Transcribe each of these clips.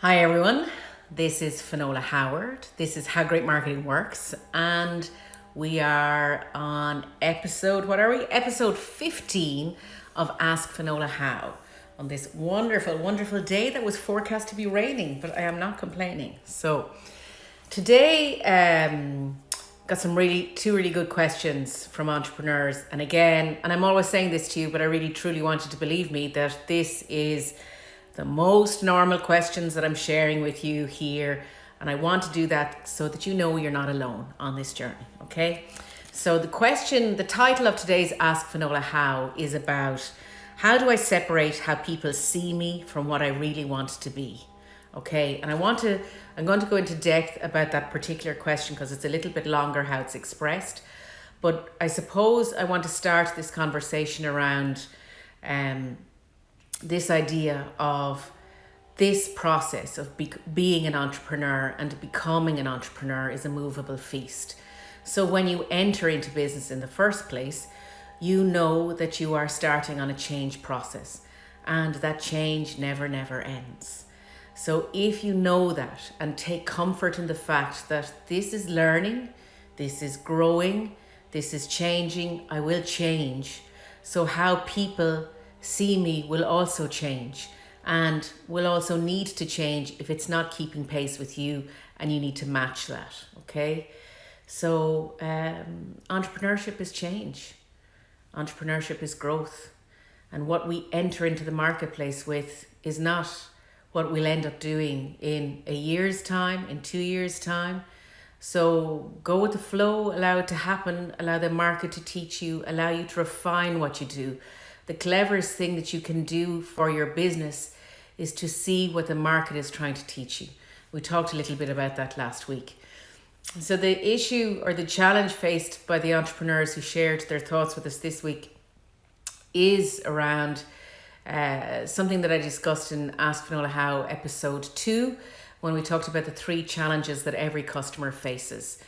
Hi everyone, this is Finola Howard. This is How Great Marketing Works, and we are on episode, what are we? Episode 15 of Ask Finola How on this wonderful, wonderful day that was forecast to be raining, but I am not complaining. So today, um, got some really two really good questions from entrepreneurs and again and i'm always saying this to you but i really truly want you to believe me that this is the most normal questions that i'm sharing with you here and i want to do that so that you know you're not alone on this journey okay so the question the title of today's ask finola how is about how do i separate how people see me from what i really want to be okay and i want to I'm going to go into depth about that particular question because it's a little bit longer how it's expressed. But I suppose I want to start this conversation around um, this idea of this process of be- being an entrepreneur and becoming an entrepreneur is a movable feast. So when you enter into business in the first place, you know that you are starting on a change process and that change never, never ends. So if you know that and take comfort in the fact that this is learning, this is growing, this is changing, I will change. So how people see me will also change and will also need to change if it's not keeping pace with you and you need to match that, okay? So um, entrepreneurship is change. Entrepreneurship is growth. And what we enter into the marketplace with is not what we'll end up doing in a year's time, in two years' time. So go with the flow, allow it to happen, allow the market to teach you, allow you to refine what you do. The cleverest thing that you can do for your business is to see what the market is trying to teach you. We talked a little bit about that last week. So, the issue or the challenge faced by the entrepreneurs who shared their thoughts with us this week is around uh, something that I discussed in Ask Finola How episode two, when we talked about the three challenges that every customer faces,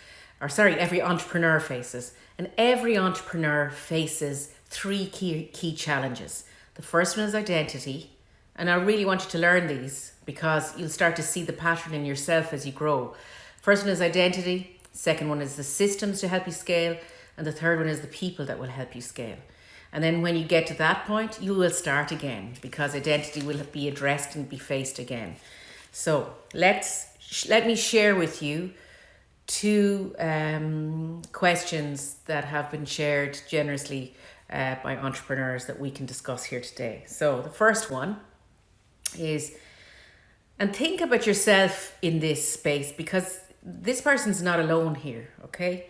or sorry, every entrepreneur faces. And every entrepreneur faces three key, key challenges. The first one is identity. And I really want you to learn these because you'll start to see the pattern in yourself as you grow. First one is identity. Second one is the systems to help you scale. And the third one is the people that will help you scale. And then when you get to that point, you will start again because identity will be addressed and be faced again. So let's let me share with you two um, questions that have been shared generously uh, by entrepreneurs that we can discuss here today. So the first one is, and think about yourself in this space because this person's not alone here, okay?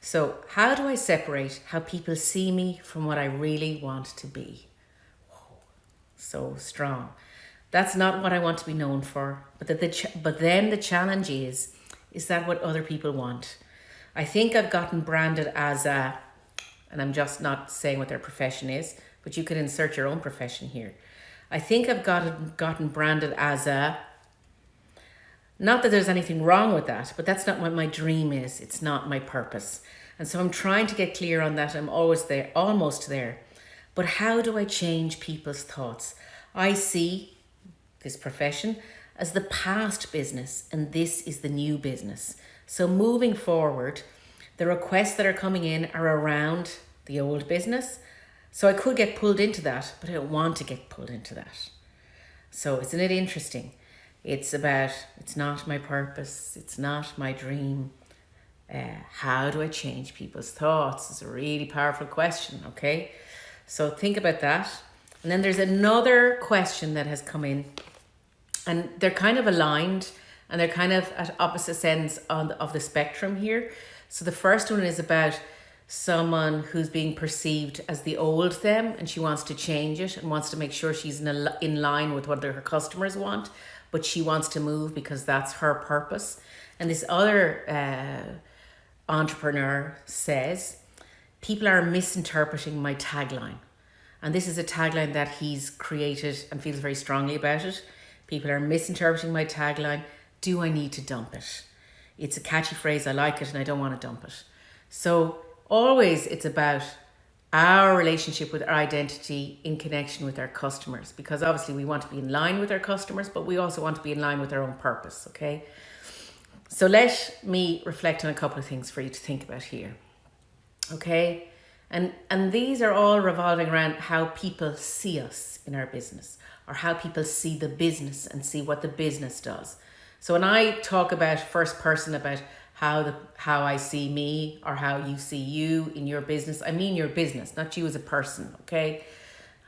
So, how do I separate how people see me from what I really want to be? So strong. That's not what I want to be known for. But that the but then the challenge is is that what other people want? I think I've gotten branded as a and I'm just not saying what their profession is, but you could insert your own profession here. I think I've gotten gotten branded as a not that there's anything wrong with that, but that's not what my dream is. It's not my purpose. And so I'm trying to get clear on that. I'm always there, almost there. But how do I change people's thoughts? I see this profession as the past business, and this is the new business. So moving forward, the requests that are coming in are around the old business. So I could get pulled into that, but I don't want to get pulled into that. So isn't it interesting? It's about, it's not my purpose, it's not my dream. Uh, how do I change people's thoughts? It's a really powerful question, okay? So think about that. And then there's another question that has come in, and they're kind of aligned and they're kind of at opposite ends on the, of the spectrum here. So the first one is about someone who's being perceived as the old them and she wants to change it and wants to make sure she's in, a, in line with what her customers want but she wants to move because that's her purpose. And this other uh, entrepreneur says, People are misinterpreting my tagline. And this is a tagline that he's created and feels very strongly about it. People are misinterpreting my tagline. Do I need to dump it? It's a catchy phrase. I like it and I don't want to dump it. So always it's about our relationship with our identity in connection with our customers because obviously we want to be in line with our customers but we also want to be in line with our own purpose okay so let me reflect on a couple of things for you to think about here okay and and these are all revolving around how people see us in our business or how people see the business and see what the business does so when i talk about first person about how the how I see me or how you see you in your business. I mean your business, not you as a person, okay?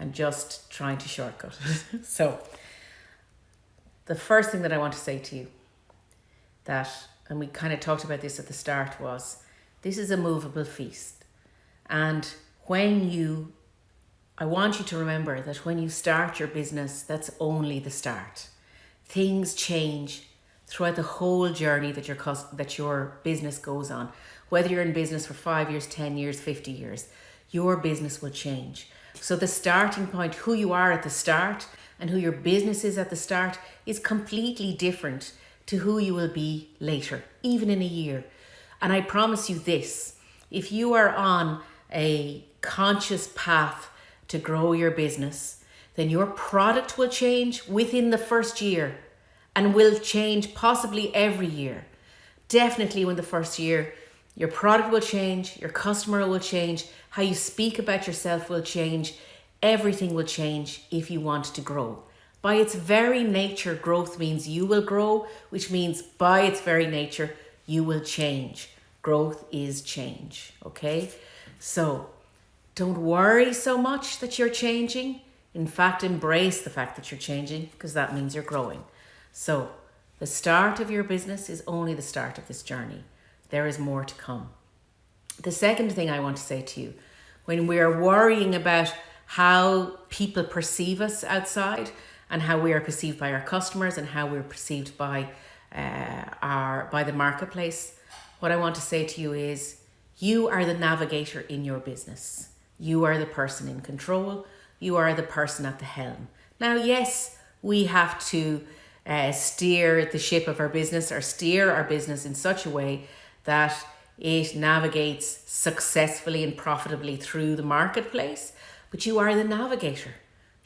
I'm just trying to shortcut. so the first thing that I want to say to you that and we kind of talked about this at the start was this is a movable feast. And when you I want you to remember that when you start your business, that's only the start. Things change throughout the whole journey that your cost, that your business goes on. Whether you're in business for 5 years, 10 years, 50 years, your business will change. So the starting point, who you are at the start and who your business is at the start is completely different to who you will be later, even in a year. And I promise you this, if you are on a conscious path to grow your business, then your product will change within the first year and will change possibly every year. Definitely when the first year, your product will change, your customer will change, how you speak about yourself will change, everything will change if you want to grow. By its very nature, growth means you will grow, which means by its very nature, you will change. Growth is change, okay? So don't worry so much that you're changing. In fact, embrace the fact that you're changing because that means you're growing. So, the start of your business is only the start of this journey. There is more to come. The second thing I want to say to you when we are worrying about how people perceive us outside and how we are perceived by our customers and how we're perceived by uh, our by the marketplace what i want to say to you is you are the navigator in your business you are the person in control you are the person at the helm now yes we have to uh, steer the ship of our business or steer our business in such a way that it navigates successfully and profitably through the marketplace. But you are the navigator.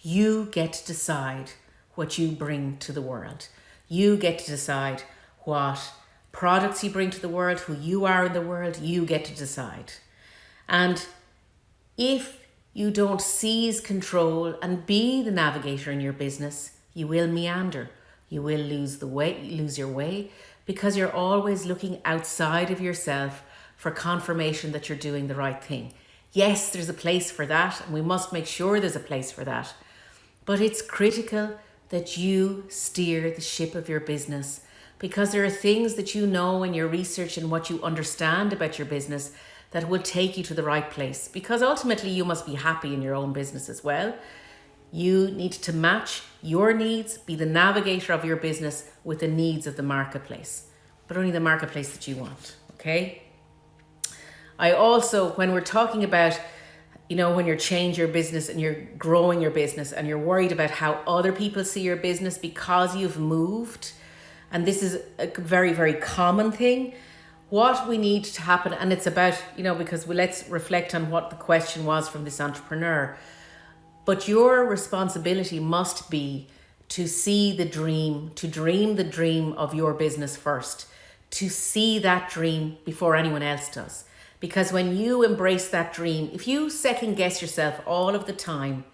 You get to decide what you bring to the world. You get to decide what products you bring to the world, who you are in the world, you get to decide. And if you don't seize control and be the navigator in your business, you will meander. You will lose the way, lose your way because you're always looking outside of yourself for confirmation that you're doing the right thing. Yes, there's a place for that, and we must make sure there's a place for that. But it's critical that you steer the ship of your business because there are things that you know in your research and what you understand about your business that will take you to the right place because ultimately you must be happy in your own business as well. You need to match your needs, be the navigator of your business with the needs of the marketplace, but only the marketplace that you want. Okay. I also, when we're talking about, you know, when you're changing your business and you're growing your business and you're worried about how other people see your business because you've moved, and this is a very, very common thing. What we need to happen, and it's about, you know, because we, let's reflect on what the question was from this entrepreneur but your responsibility must be to see the dream, to dream the dream of your business first, to see that dream before anyone else does. Because when you embrace that dream, if you second guess yourself all of the time,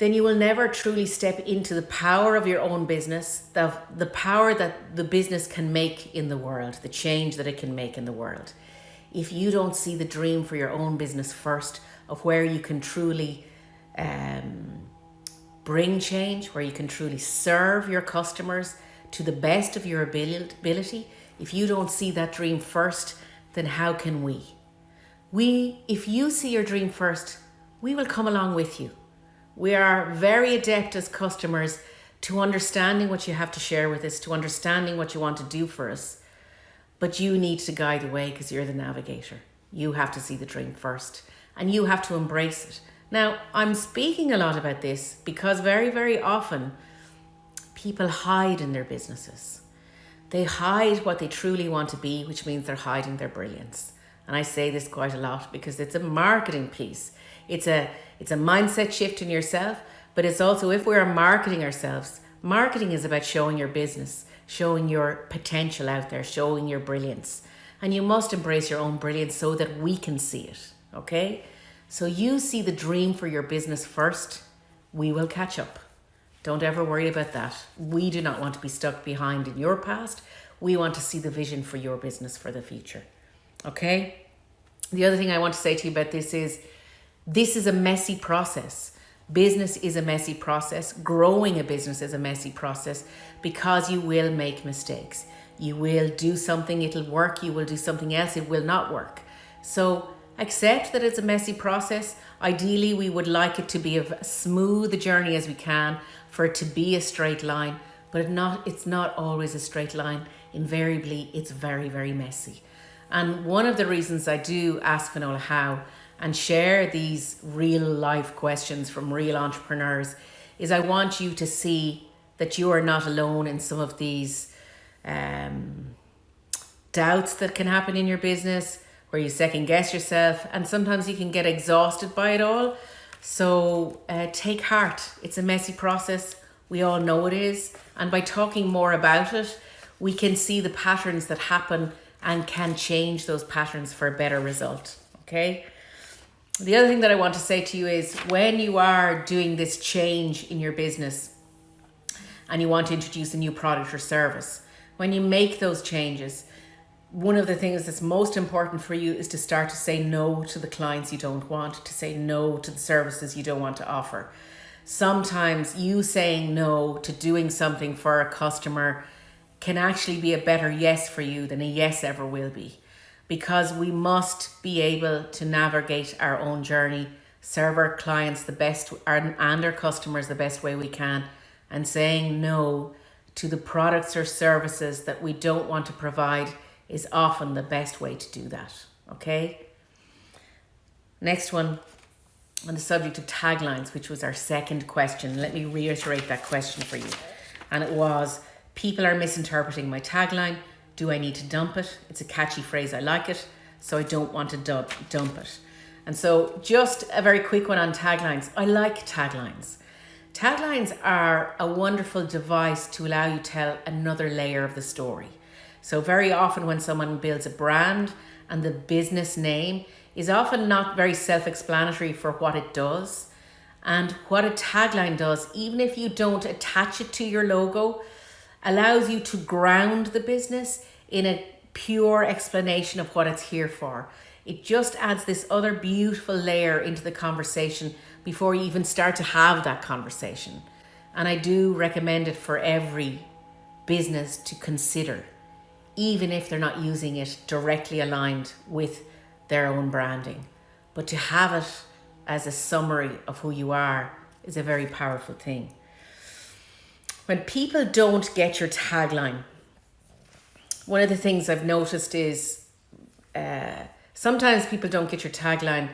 then you will never truly step into the power of your own business, the, the power that the business can make in the world, the change that it can make in the world. If you don't see the dream for your own business first, of where you can truly um, bring change, where you can truly serve your customers to the best of your ability, if you don't see that dream first, then how can we? We, if you see your dream first, we will come along with you. We are very adept as customers to understanding what you have to share with us, to understanding what you want to do for us. But you need to guide the way because you're the navigator. You have to see the dream first and you have to embrace it. Now, I'm speaking a lot about this because very, very often people hide in their businesses. They hide what they truly want to be, which means they're hiding their brilliance. And I say this quite a lot because it's a marketing piece. It's a it's a mindset shift in yourself, but it's also if we're marketing ourselves, marketing is about showing your business, showing your potential out there, showing your brilliance. And you must embrace your own brilliance so that we can see it. Okay? So you see the dream for your business first, we will catch up. Don't ever worry about that. We do not want to be stuck behind in your past. We want to see the vision for your business for the future. Okay? The other thing I want to say to you about this is this is a messy process. Business is a messy process. Growing a business is a messy process because you will make mistakes. You will do something, it'll work. You will do something else, it will not work. So accept that it's a messy process. Ideally, we would like it to be as smooth a journey as we can for it to be a straight line, but it not, it's not always a straight line. Invariably, it's very, very messy. And one of the reasons I do ask Finola how and share these real life questions from real entrepreneurs is I want you to see that you are not alone in some of these um, doubts that can happen in your business where you second guess yourself and sometimes you can get exhausted by it all. So uh, take heart. It's a messy process. We all know it is. And by talking more about it, we can see the patterns that happen and can change those patterns for a better result. Okay. The other thing that I want to say to you is when you are doing this change in your business and you want to introduce a new product or service, when you make those changes, one of the things that's most important for you is to start to say no to the clients you don't want, to say no to the services you don't want to offer. Sometimes you saying no to doing something for a customer can actually be a better yes for you than a yes ever will be. Because we must be able to navigate our own journey, serve our clients the best and our customers the best way we can, and saying no to the products or services that we don't want to provide is often the best way to do that. Okay. Next one on the subject of taglines, which was our second question. Let me reiterate that question for you. And it was People are misinterpreting my tagline. Do I need to dump it? It's a catchy phrase. I like it. So I don't want to dump, dump it. And so, just a very quick one on taglines. I like taglines. Taglines are a wonderful device to allow you to tell another layer of the story. So very often when someone builds a brand and the business name is often not very self-explanatory for what it does and what a tagline does, even if you don't attach it to your logo, allows you to ground the business in a pure explanation of what it's here for. It just adds this other beautiful layer into the conversation before you even start to have that conversation. And I do recommend it for every business to consider even if they're not using it directly aligned with their own branding. But to have it as a summary of who you are is a very powerful thing. When people don't get your tagline, one of the things I've noticed is uh, sometimes people don't get your tagline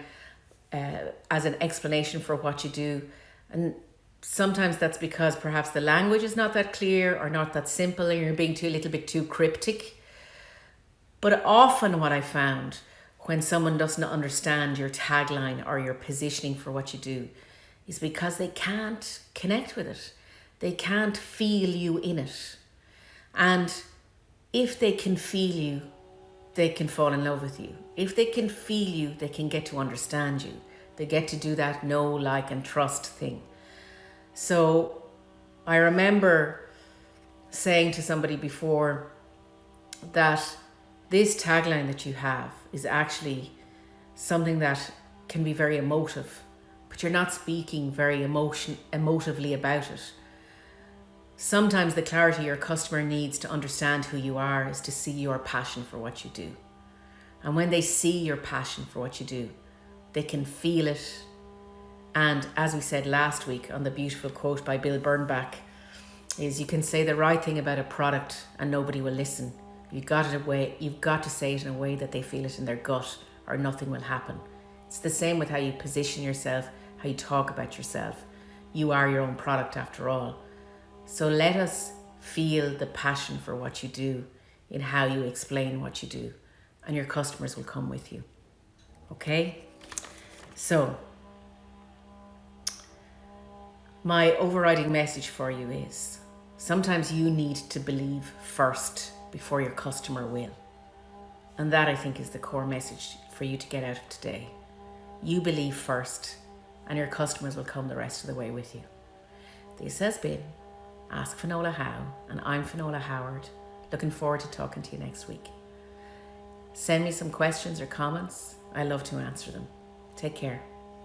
uh, as an explanation for what you do. And sometimes that's because perhaps the language is not that clear or not that simple and you're being too a little bit too cryptic. But often what I found when someone doesn't understand your tagline or your positioning for what you do is because they can't connect with it. They can't feel you in it. And if they can feel you, they can fall in love with you. If they can feel you, they can get to understand you. They get to do that know, like, and trust thing. So I remember saying to somebody before that this tagline that you have is actually something that can be very emotive, but you're not speaking very emotion emotively about it. Sometimes the clarity your customer needs to understand who you are is to see your passion for what you do. And when they see your passion for what you do, they can feel it and as we said last week on the beautiful quote by Bill Bernbach, is you can say the right thing about a product and nobody will listen. You've got it away, you've got to say it in a way that they feel it in their gut or nothing will happen. It's the same with how you position yourself, how you talk about yourself. You are your own product after all. So let us feel the passion for what you do in how you explain what you do and your customers will come with you. Okay? So, my overriding message for you is sometimes you need to believe first before your customer will. And that I think is the core message for you to get out of today. You believe first, and your customers will come the rest of the way with you. This has been Ask Finola How, and I'm Finola Howard. Looking forward to talking to you next week. Send me some questions or comments. I love to answer them. Take care.